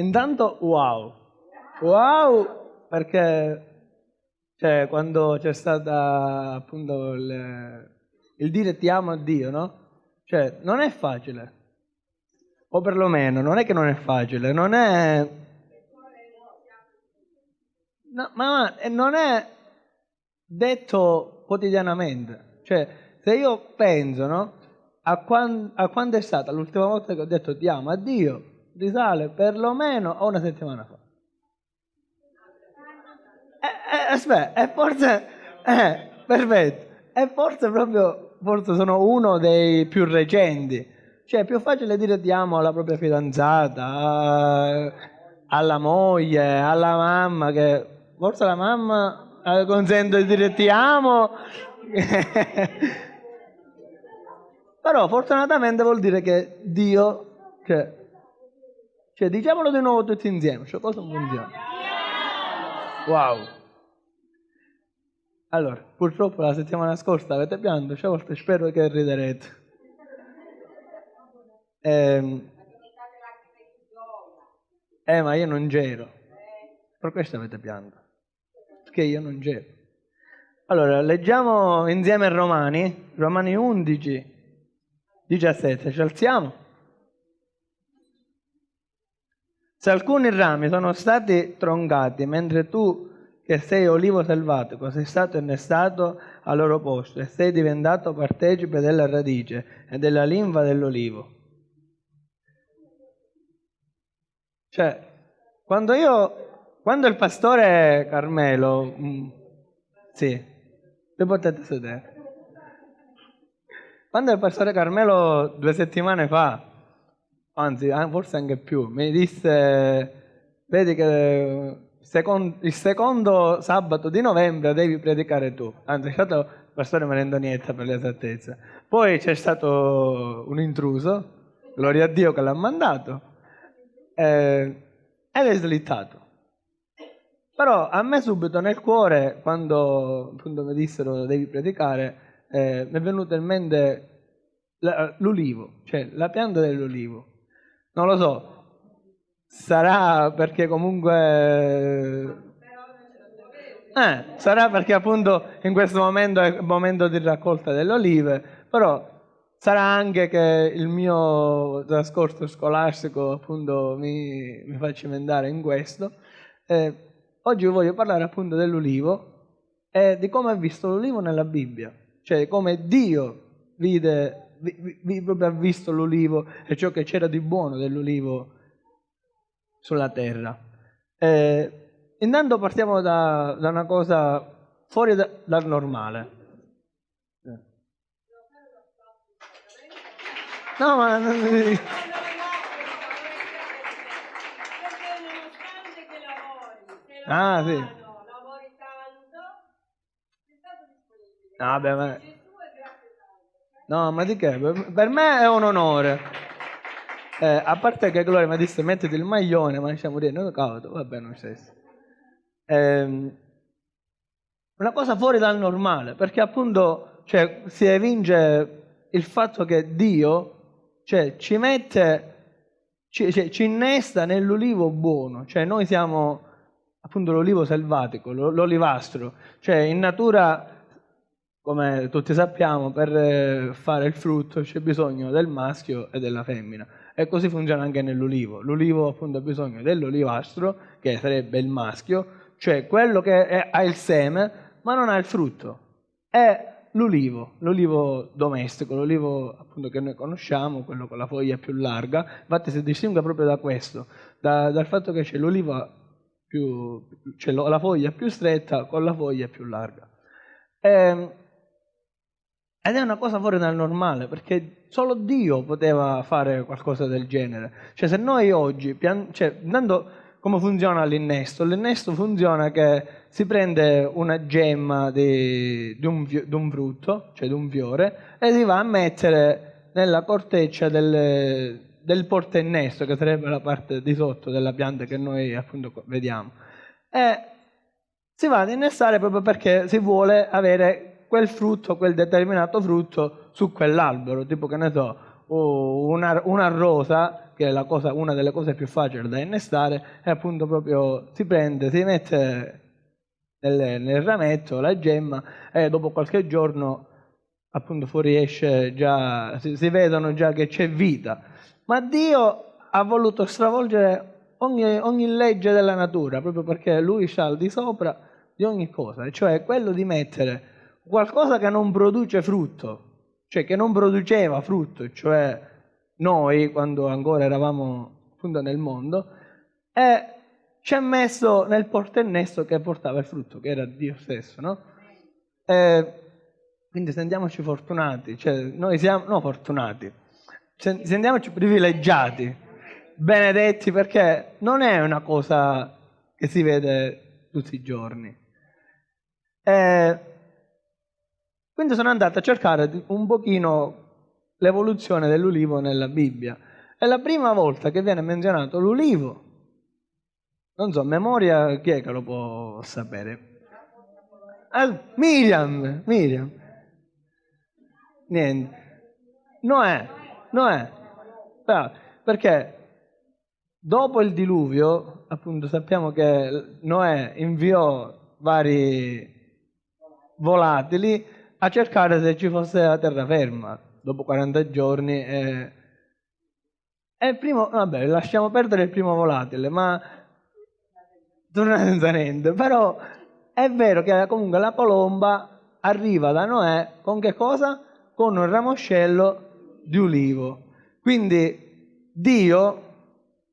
Intanto wow. Wow, perché cioè, quando c'è stata appunto il, il dire ti amo a Dio, no? Cioè, non è facile. O perlomeno, non è che non è facile, non è... No, ma non è detto quotidianamente. Cioè, se io penso, no? A, quando, a quando è stata l'ultima volta che ho detto ti amo a Dio, risale perlomeno a una settimana fa. Eh, eh, aspetta, e forse... Eh, perfetto. E forse proprio, forse sono uno dei più recenti cioè è più facile dire ti amo alla propria fidanzata, alla moglie, alla mamma, che forse la mamma eh, consente di dire ti amo. Però fortunatamente vuol dire che Dio, che, cioè diciamolo di nuovo tutti insieme, cioè cosa funziona? Wow. Allora, purtroppo la settimana scorsa avete pianto, cioè volte spero che riderete. Eh, eh, ma io non c'ero. Per questo avete pianto. Perché io non c'ero. Allora, leggiamo insieme Romani, Romani 11, 17. Ci alziamo? Se alcuni rami sono stati troncati mentre tu che sei olivo selvatico sei stato innestato al loro posto e sei diventato partecipe della radice e della linfa dell'olivo Cioè, quando io, quando il pastore Carmelo, mh, mm, sì, vi potete sedere. Quando il pastore Carmelo due settimane fa, anzi forse anche più, mi disse, vedi che il secondo sabato di novembre devi predicare tu. Anzi, è stato il pastore Marendonietta per l'esattezza. Poi c'è stato un intruso, gloria a Dio che l'ha mandato, eh, ed è slittato. Però a me subito nel cuore, quando appunto mi dissero devi predicare, eh, mi è venuto in mente l'ulivo, cioè la pianta dell'ulivo. Non lo so, sarà perché comunque... Eh, sarà perché appunto in questo momento è il momento di raccolta delle olive, però Sarà anche che il mio trascorso scolastico appunto mi, mi fa cimentare in questo. Eh, oggi voglio parlare appunto dell'ulivo e di come ha visto l'ulivo nella Bibbia, cioè come Dio vide, ha visto l'ulivo e ciò che c'era di buono dell'ulivo sulla terra. Eh, intanto partiamo da, da, una cosa fuori da, dal normale. No, ma... Ah, sì. No, beh, ma... No, ma di che? Per me è un onore. Eh, a parte che Gloria mi disse mettiti il maglione, ma diciamo dire, no, cavolo, va bene lo stesso. Eh, una cosa fuori dal normale, perché appunto cioè, si evince il fatto che Dio cioè ci mette, ci, cioè, ci innesta nell'olivo buono, cioè noi siamo appunto l'olivo selvatico, l'olivastro, cioè in natura, come tutti sappiamo, per fare il frutto c'è bisogno del maschio e della femmina. E così funziona anche nell'olivo. L'olivo appunto ha bisogno dell'olivastro, che sarebbe il maschio, cioè quello che è, ha il seme, ma non ha il frutto. E l'ulivo, l'ulivo domestico, l'ulivo appunto che noi conosciamo, quello con la foglia più larga, infatti si distingue proprio da questo, da, dal fatto che c'è l'oliva più, c'è la foglia più stretta con la foglia più larga. E, ehm, ed è una cosa fuori dal normale, perché solo Dio poteva fare qualcosa del genere. Cioè se noi oggi, cioè, andando come funziona l'innesto? L'innesto funziona che si prende una gemma di, di, un, di, un, frutto, cioè di un fiore, e si va a mettere nella corteccia del, del portainnesto, che sarebbe la parte di sotto della pianta che noi appunto vediamo. E si va ad innestare proprio perché si vuole avere quel frutto, quel determinato frutto su quell'albero, tipo che ne so, una, una rosa, che è cosa, una delle cose più facili da innestare, e appunto proprio si prende, si mette nel, nel rametto la gemma e dopo qualche giorno appunto fuoriesce già, si, si vedono già che c'è vita. Ma Dio ha voluto stravolgere ogni, ogni, legge della natura, proprio perché lui sta al di sopra di ogni cosa, cioè quello di mettere qualcosa che non produce frutto, cioè che non produceva frutto, cioè noi quando ancora eravamo appunto nel mondo, e ci ha messo nel portennesto che portava il frutto, che era Dio stesso, no? E quindi sentiamoci fortunati, cioè noi siamo, no fortunati, sentiamoci privilegiati, benedetti, perché non è una cosa che si vede tutti i giorni. E quindi sono andato a cercare un pochino l'evoluzione dell'ulivo nella Bibbia. È la prima volta che viene menzionato l'ulivo. Non so, memoria, chi è che lo può sapere? Ah, Miriam, Miriam. Niente. Noè, Noè. Ah, perché dopo il diluvio, appunto, sappiamo che Noè inviò vari volatili a cercare se ci fosse la terraferma dopo 40 giorni. E, e il primo, vabbè, lasciamo perdere il primo volatile, ma torna senza niente. Però è vero che comunque la colomba arriva da Noè con che cosa? con un ramoscello di ulivo. Quindi Dio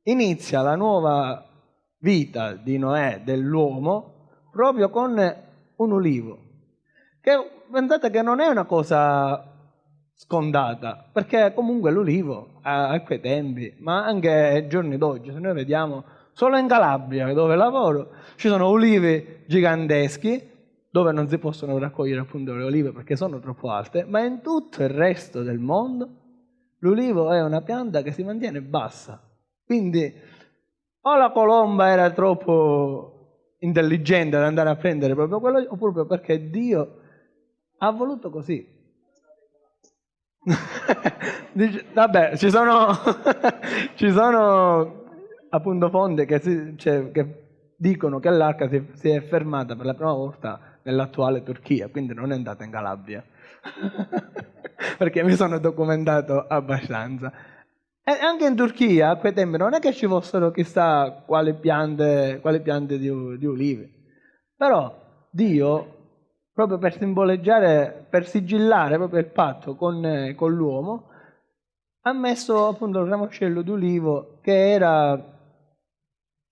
inizia la nuova vita di Noè, dell'uomo, proprio con un ulivo. Che pensate che non è una cosa scondata, perché comunque l'ulivo a, quei tempi, ma anche ai giorni d'oggi, se noi vediamo solo in Calabria dove lavoro, ci sono ulivi giganteschi dove non si possono raccogliere appunto le olive perché sono troppo alte, ma in tutto il resto del mondo l'ulivo è una pianta che si mantiene bassa. Quindi o la colomba era troppo intelligente ad andare a prendere proprio quello, o proprio perché Dio ha voluto così. Dice, vabbè, ci sono, ci sono appunto fonti che, si, cioè, che dicono che l'arca si, si, è fermata per la prima volta nell'attuale Turchia, quindi non è andata in Calabria, perché mi sono documentato abbastanza. E anche in Turchia a quei tempi non è che ci fossero chissà quali piante, quali piante di, di ulive, però Dio, proprio per simboleggiare, per sigillare proprio il patto con, con l'uomo, ha messo appunto il ramoscello di ulivo che era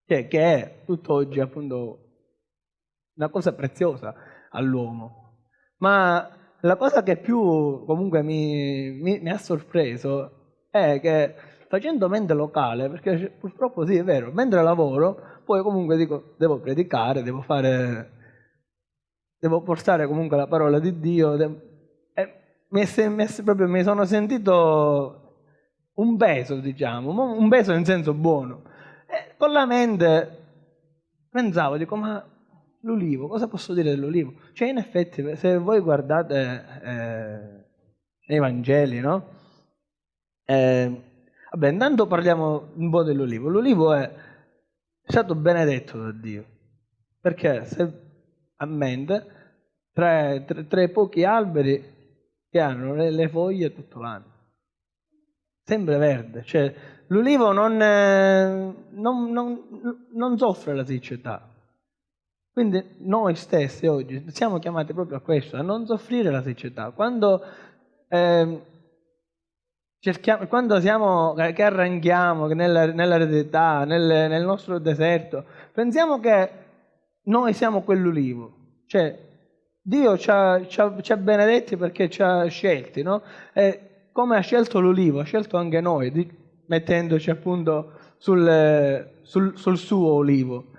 che, che è tutt'oggi appunto una cosa preziosa all'uomo. Ma la cosa che più comunque mi, mi, mi ha sorpreso è che facendo mente locale, perché purtroppo sì, è vero, mentre lavoro, poi comunque dico, devo predicare, devo fare, devo portare comunque la parola di Dio, e mi, proprio, mi sono sentito un peso, diciamo, un peso in senso buono. E con la mente pensavo, dico, ma l'ulivo, cosa posso dire dell'ulivo? Cioè, in effetti, se voi guardate eh, i Vangeli, no? Eh, vabbè, intanto parliamo un po' dell'ulivo. L'ulivo è stato benedetto da Dio, perché se a mente, tra, tra, tra i pochi alberi che hanno le, le foglie tutto l'anno, sempre verde, cioè l'ulivo non, eh, non, non, non soffre la siccità, quindi noi stessi oggi siamo chiamati proprio a questo, a non soffrire la siccità. Quando, eh, quando siamo, che arranchiamo nella, nell'eredità, nel, nel nostro deserto, pensiamo che noi siamo quell'ulivo. Cioè, Dio ci ha, ci, ha, ci ha, benedetti perché ci ha scelti, no? E come ha scelto l'ulivo, ha scelto anche noi, di, mettendoci appunto sul, sul, sul suo olivo.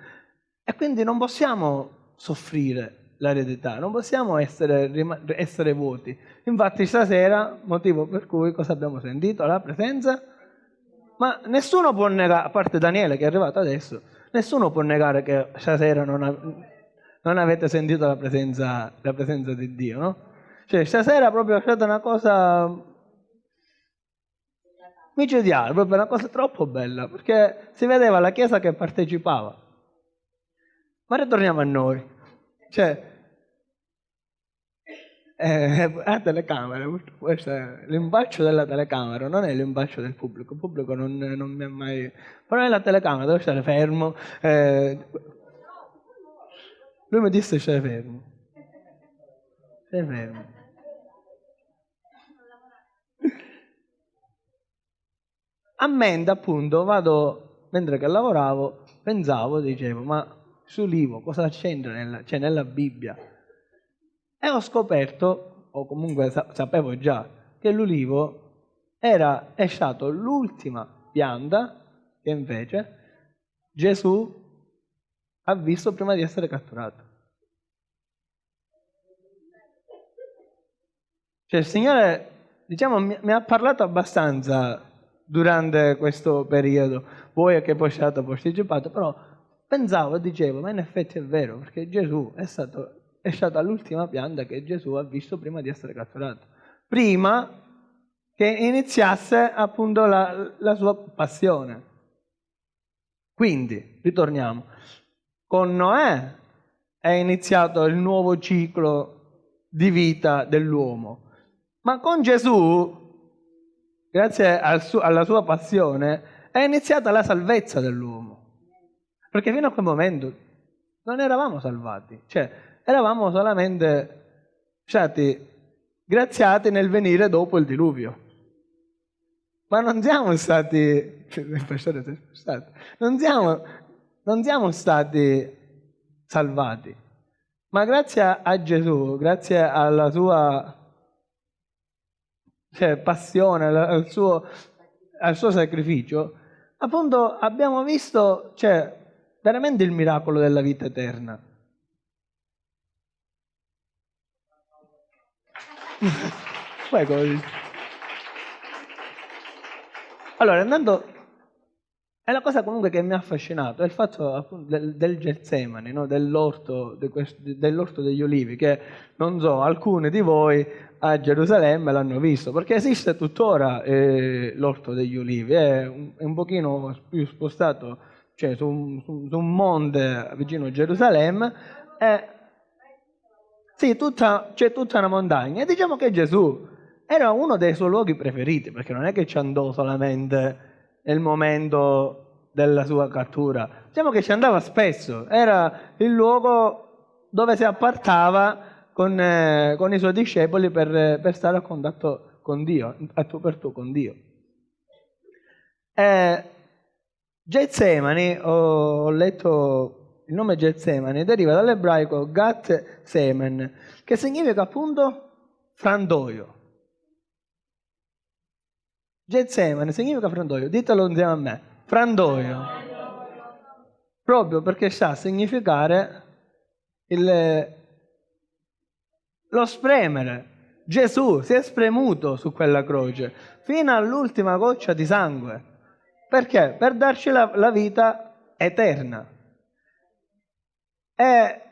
E quindi non possiamo soffrire l'eredità, non possiamo essere, essere vuoti. Infatti stasera, motivo per cui cosa abbiamo sentito? La presenza. Ma nessuno può negare, a parte Daniele che è arrivato adesso, nessuno può negare che stasera non, ha, non avete sentito la presenza, la presenza, di Dio, no? Cioè stasera proprio è stata una cosa micidiale, proprio una cosa troppo bella, perché si vedeva la Chiesa che partecipava. Ma ritorniamo a noi. Cioè, eh, la telecamera, questo è l'imbaccio della telecamera, non è l'imbaccio del pubblico, il pubblico non, non mi ha mai... però è la telecamera, devo stare fermo. Eh, lui mi disse stai fermo. Stai fermo. A mente appunto vado, mentre che lavoravo, pensavo, dicevo, ma sull'Ivo cosa c'entra nella, cioè nella Bibbia? E ho scoperto, o comunque sapevo già, che l'ulivo era, è stato l'ultima pianta che invece Gesù ha visto prima di essere catturato. Cioè il Signore, diciamo, mi, mi ha parlato abbastanza durante questo periodo, voi che poi stato posticipato, però pensavo dicevo, ma in effetti è vero, perché Gesù è stato è stata l'ultima pianta che Gesù ha visto prima di essere catturato. Prima che iniziasse appunto la, la sua passione. Quindi, ritorniamo, con Noè è iniziato il nuovo ciclo di vita dell'uomo, ma con Gesù, grazie al su, alla sua passione, è iniziata la salvezza dell'uomo. Perché fino a quel momento non eravamo salvati. Cioè, eravamo solamente stati graziati nel venire dopo il diluvio. Ma non siamo stati, non siamo, non siamo stati salvati. Ma grazie a Gesù, grazie alla sua cioè, passione, al suo, al suo, sacrificio, appunto abbiamo visto cioè, veramente il miracolo della vita eterna. Allora, andando... È la cosa comunque che mi ha affascinato, è il fatto appunto del, del Getsemani, no? dell'orto, de dell'orto degli olivi, che non so, alcuni di voi a Gerusalemme l'hanno visto, perché esiste tuttora eh, l'orto degli olivi, è un, è un pochino più spostato, cioè su un, su, su un monte vicino a Gerusalemme, e sì, tutta, c'è tutta una montagna. E diciamo che Gesù era uno dei suoi luoghi preferiti, perché non è che ci andò solamente nel momento della sua cattura. Diciamo che ci andava spesso. Era il luogo dove si appartava con, eh, con i suoi discepoli per, per, stare a contatto con Dio, a tu per tu con Dio. Eh, Getsemani, ho, ho letto il nome Getsemani deriva dall'ebraico Gat Semen, che significa appunto frandoio. Getsemani significa frandoio, ditelo insieme a me, frandoio. Proprio perché sa significare il, lo spremere. Gesù si è spremuto su quella croce fino all'ultima goccia di sangue. Perché? Per darci la, la vita eterna. E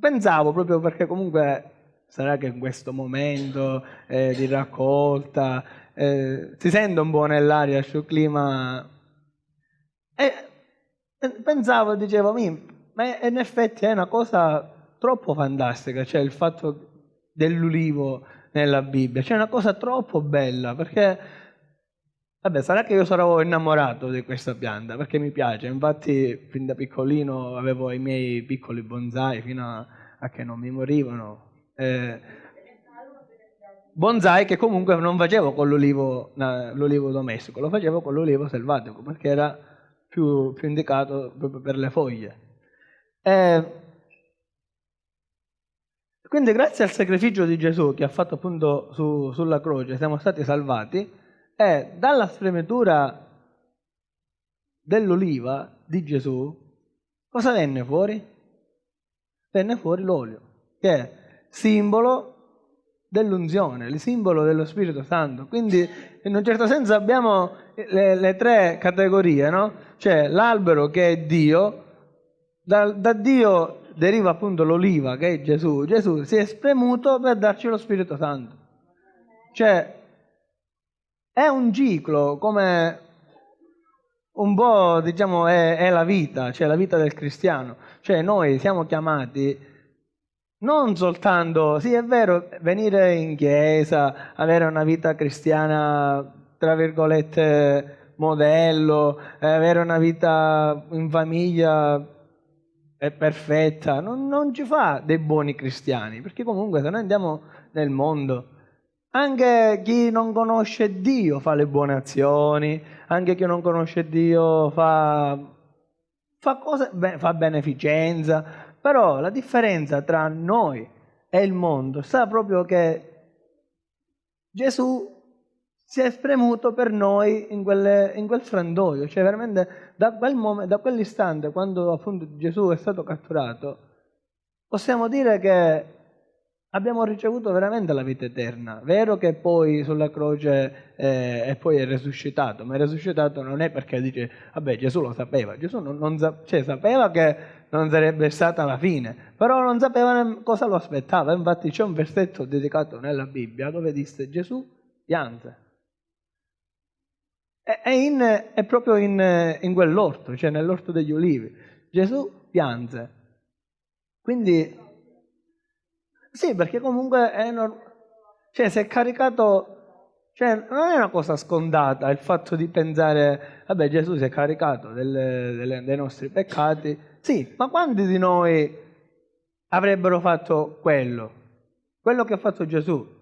pensavo proprio perché comunque sarà che in questo momento eh, di raccolta eh, si sente un po' nell'aria sul clima e pensavo, dicevo, ma in effetti è una cosa troppo fantastica, cioè il fatto dell'ulivo nella Bibbia, cioè una cosa troppo bella perché Vabbè, sarà che io sarò innamorato di questa pianta perché mi piace. Infatti, fin da piccolino avevo i miei piccoli bonsai fino a, a che non mi morivano. Eh, bonsai che comunque non facevo con l'olivo, domestico, lo facevo con l'olivo selvatico perché era più, più indicato proprio per le foglie. Eh, quindi, grazie al sacrificio di Gesù che ha fatto appunto su, sulla croce, siamo stati salvati è dalla spremitura dell'oliva di Gesù, cosa venne fuori? Venne fuori l'olio, che simbolo dell'unzione, il simbolo dello Spirito Santo. Quindi in un certo senso abbiamo le, le tre categorie, no? C'è l'albero che è Dio, da, da Dio deriva appunto l'oliva che è Gesù. Gesù si è spremuto per darci lo Spirito Santo. Cioè è un ciclo come un po' diciamo è, è, la vita, cioè la vita del cristiano. Cioè noi siamo chiamati non soltanto, sì è vero, venire in chiesa, avere una vita cristiana, tra virgolette, modello, avere una vita in famiglia è perfetta, non, non ci fa dei buoni cristiani, perché comunque se noi andiamo nel mondo, anche chi non conosce Dio fa le buone azioni, anche chi non conosce Dio fa, fa, cose, fa beneficenza, però la differenza tra noi e il mondo sta proprio che Gesù si è spremuto per noi in, quelle, in quel frandoio, cioè veramente da, quel momento, da quell'istante quando appunto Gesù è stato catturato, possiamo dire che abbiamo ricevuto veramente la vita eterna. Vero che poi sulla croce eh, e poi è risuscitato, ma è risuscitato non è perché dice, vabbè Gesù lo sapeva, Gesù non, non cioè, sapeva che non sarebbe stata la fine, però non sapeva cosa lo aspettava. Infatti c'è un versetto dedicato nella Bibbia dove disse Gesù pianse. È, in, è proprio in, in quell'orto, cioè nell'orto degli ulivi. Gesù pianse. Quindi sì, perché comunque è normale. Cioè, si è caricato. Cioè, non è una cosa scontata il fatto di pensare, vabbè, Gesù si è caricato delle, delle, dei nostri peccati. Sì, ma quanti di noi avrebbero fatto quello? Quello che ha fatto Gesù?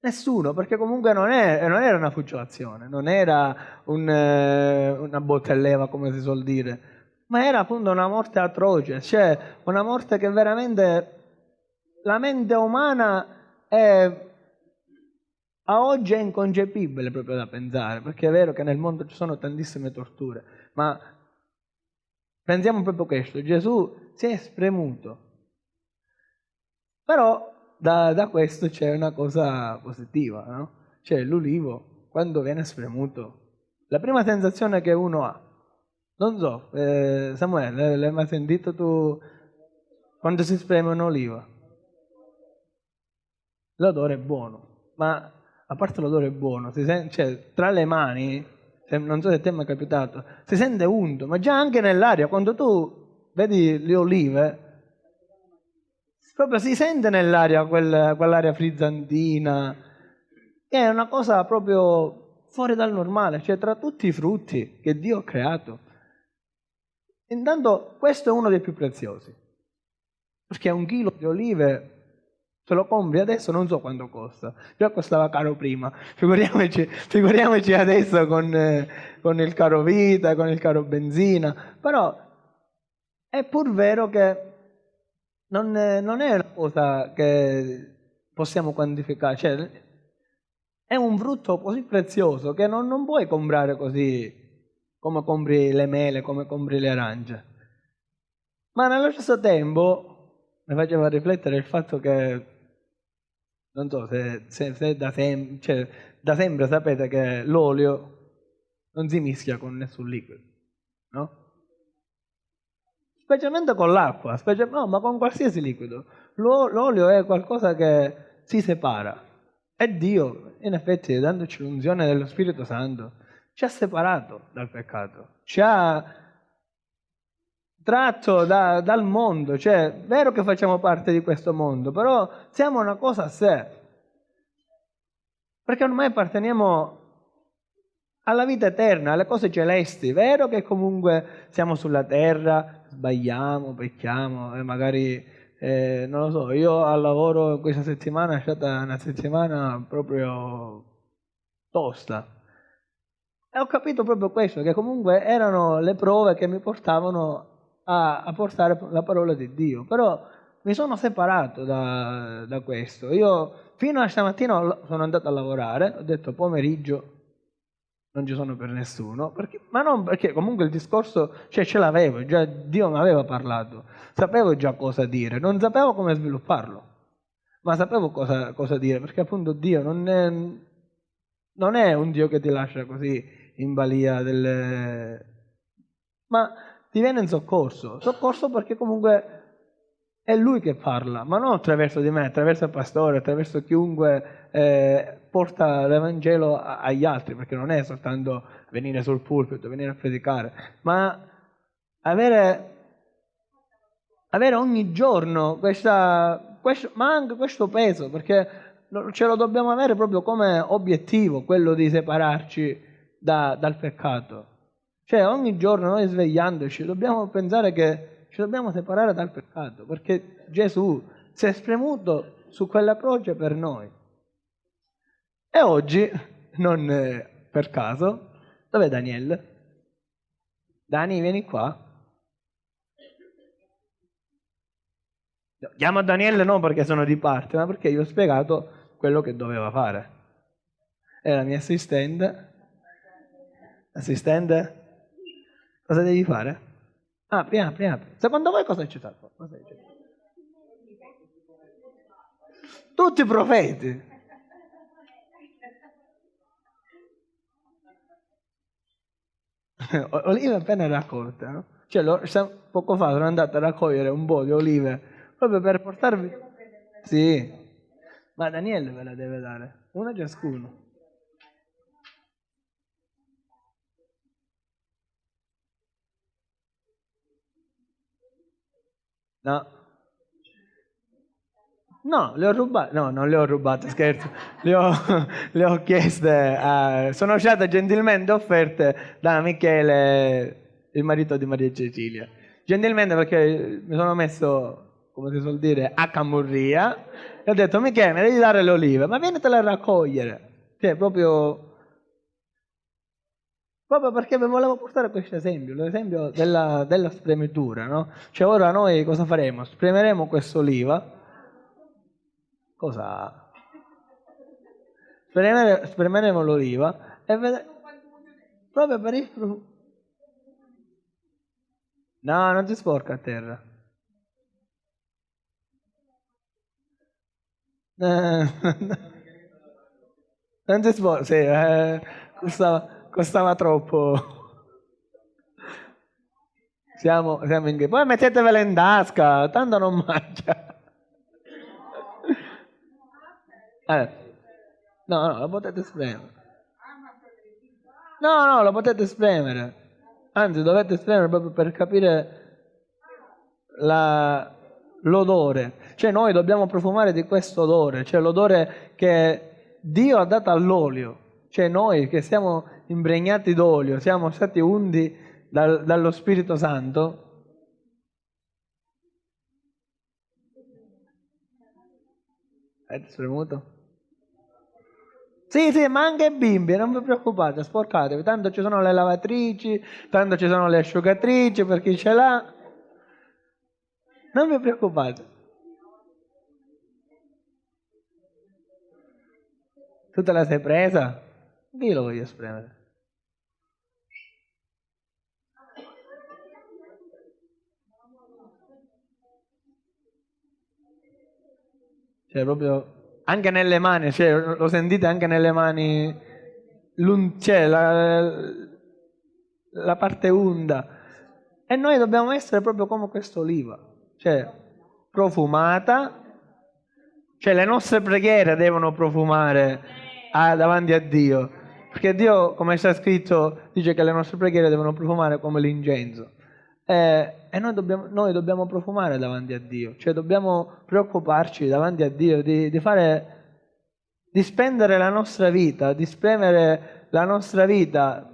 Nessuno, perché comunque non, è, non era una fuciolazione, non era un, eh, una bottelleva, come si suol dire, ma era appunto una morte atroce, cioè una morte che veramente la mente umana è, a oggi è inconcepibile proprio da pensare, perché è vero che nel mondo ci sono tantissime torture, ma pensiamo proprio questo, Gesù si è spremuto. Però da, da questo c'è una cosa positiva, no? Cioè l'ulivo, quando viene spremuto, la prima sensazione che uno ha, non so, eh, Samuele, l'hai mai sentito tu quando si spreme un'oliva? l'odore è buono, ma a parte l'odore è buono, sente, cioè, tra le mani, non so se ti è mai capitato, si sente unto, ma già anche nell'aria, quando tu vedi le olive, proprio si sente nell'aria quel, quell'aria frizzantina, è una cosa proprio fuori dal normale, cioè tra tutti i frutti che Dio ha creato. Intanto questo è uno dei più preziosi, perché un chilo di olive Se lo compri adesso non so quanto costa, già costava caro prima, figuriamoci, figuriamoci adesso con, eh, con, il caro vita, con il caro benzina, però è pur vero che non, non è una cosa che possiamo quantificare, cioè è un frutto così prezioso che non, non puoi comprare così come compri le mele, come compri le arance. Ma nello stesso tempo mi faceva riflettere il fatto che non so se, se, se da, sem- cioè, da, sempre sapete che l'olio non si mischia con nessun liquido, no? Specialmente con l'acqua, no, ma con qualsiasi liquido. L'o- l'olio è qualcosa che si separa. E Dio, in effetti, dandoci l'unzione dello Spirito Santo, ci ha separato dal peccato, ci ha tratto da, dal mondo, cioè è vero che facciamo parte di questo mondo, però siamo una cosa a sé, perché ormai apparteniamo alla vita eterna, alle cose celesti, è vero che comunque siamo sulla terra, sbagliamo, pecchiamo e magari, eh, non lo so, io al lavoro questa settimana è stata una settimana proprio tosta, e ho capito proprio questo, che comunque erano le prove che mi portavano a, a portare la parola di Dio. Però mi sono separato da, da, questo. Io fino a stamattina sono andato a lavorare, ho detto pomeriggio non ci sono per nessuno, perché, ma non perché comunque il discorso cioè, ce l'avevo, già Dio mi aveva parlato, sapevo già cosa dire, non sapevo come svilupparlo, ma sapevo cosa, cosa dire, perché appunto Dio non è, non è un Dio che ti lascia così in balia delle... ma ti viene in soccorso. Soccorso perché comunque È lui che parla, ma non attraverso di me, attraverso il pastore, attraverso chiunque eh, porta l'Evangelo agli altri, perché non è soltanto venire sul pulpito, venire a predicare, ma avere, avere ogni giorno questa, questo, ma anche questo peso, perché ce lo dobbiamo avere proprio come obiettivo, quello di separarci da, dal peccato. Cioè ogni giorno noi svegliandoci dobbiamo pensare che ci dobbiamo separare dal peccato, perché Gesù si è spremuto su quella croce per noi. E oggi, non eh, per caso, dov'è Daniele? Dani, vieni qua. Chiamo Daniele non perché sono di parte, ma perché gli ho spiegato quello che doveva fare. La mia assistente. Assistente? Cosa devi fare? Apri, apri, apri. Secondo voi cosa c'è stato? Cosa c'è? Tutti i profeti. olive appena raccolte, no? Cioè, lo, poco fa sono andato a raccogliere un po' di olive proprio per portarvi... Sì, ma Daniele ve la deve dare, una ciascuno. No. No, le ho rubate. No, non le ho rubate, scherzo. Le ho, le ho chieste. A... Sono state gentilmente offerte da Michele, il marito di Maria Cecilia. Gentilmente perché mi sono messo, come si suol dire, a camurria. E ho detto, Michele, mi devi dare le olive, ma vienitele a raccogliere. Cioè, proprio Proprio perché vi volevo portare questo esempio, l'esempio della, della spremitura, no? Cioè ora noi cosa faremo? Spremeremo quest'oliva. Cosa? Spremeremo, spremeremo l'oliva e vedremo... Proprio per il... No, non si sporca a terra. non si sporca, sì, eh, costava costava troppo. Siamo, siamo in Poi mettetevela in tasca, tanto non mangia. No, no, lo potete spremere. No, no, lo potete spremere. Anzi, dovete spremere proprio per capire l'odore. Cioè noi dobbiamo profumare di questo odore, cioè l'odore che Dio ha dato all'olio. Cioè noi che siamo impregnati d'olio, siamo stati undi dal, dallo Spirito Santo, Avete spremuto? Sì, sì, ma anche bimbi, non vi preoccupate, sporcatevi, tanto ci sono le lavatrici, tanto ci sono le asciugatrici per chi ce l'ha. Non vi preoccupate. Tu te la sei presa? Io lo voglio spremere. Cioè, proprio anche nelle mani, cioè, lo sentite anche nelle mani, cioè, la, la parte unda. E noi dobbiamo essere proprio come quest'oliva, cioè profumata, cioè le nostre preghiere devono profumare a, davanti a Dio, perché Dio, come sta scritto, dice che le nostre preghiere devono profumare come l'incenso. Eh, e noi dobbiamo, noi dobbiamo, profumare davanti a Dio, cioè dobbiamo preoccuparci davanti a Dio di, di, fare, di spendere la nostra vita, di spremere la nostra vita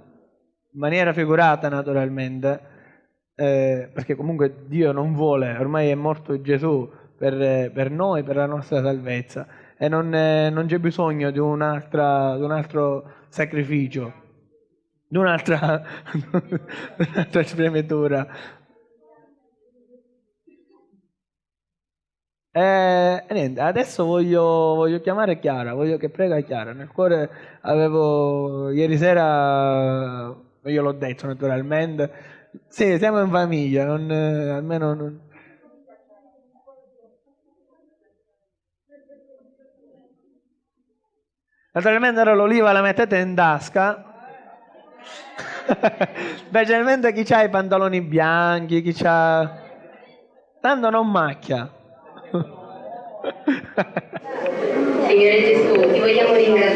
in maniera figurata naturalmente, eh, perché comunque Dio non vuole, ormai è morto Gesù per, per noi, per la nostra salvezza e non, è, non c'è bisogno di, di un altro sacrificio di un'altra, un'altra spremitura. E, e, niente, adesso voglio, voglio, chiamare Chiara, voglio che prega Chiara. Nel cuore avevo ieri sera, io l'ho detto naturalmente, sì, siamo in famiglia, non, almeno non, Naturalmente ora l'oliva la mettete in tasca Specialmente chi ha i pantaloni bianchi, chi ha... Tanto non macchia. Signore Gesù, ti vogliamo ringraziare